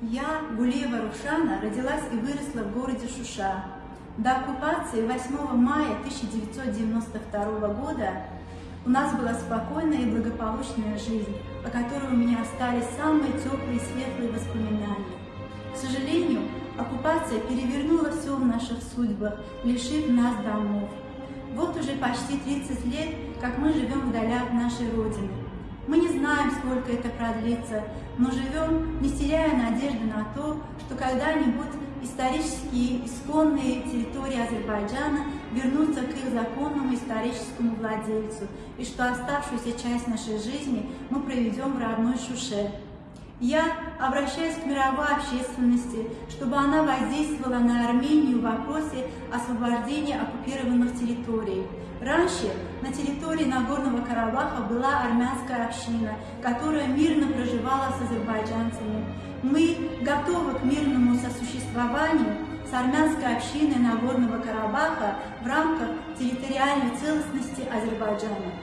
Я, Гулеева Рушана, родилась и выросла в городе Шуша. До оккупации 8 мая 1992 года у нас была спокойная и благополучная жизнь, о которой у меня остались самые теплые и светлые воспоминания. К сожалению, оккупация перевернула все в наших судьбах, лишив нас домов. Вот уже почти 30 лет, как мы живем вдали от нашей Родины. Мы не знаем, сколько это продлится, но живем, не теряя то, что когда-нибудь исторические исконные территории Азербайджана вернутся к их законному историческому владельцу, и что оставшуюся часть нашей жизни мы проведем в родной Шуше. Я обращаюсь к мировой общественности, чтобы она воздействовала на Армению в вопросе освобождения оккупированных территорий. Раньше на территории Нагорного Карабаха была армянская община, которая мирно проживала с азербайджанцами. Мы готовы к мирному сосуществованию с армянской общиной Нагорного Карабаха в рамках территориальной целостности Азербайджана.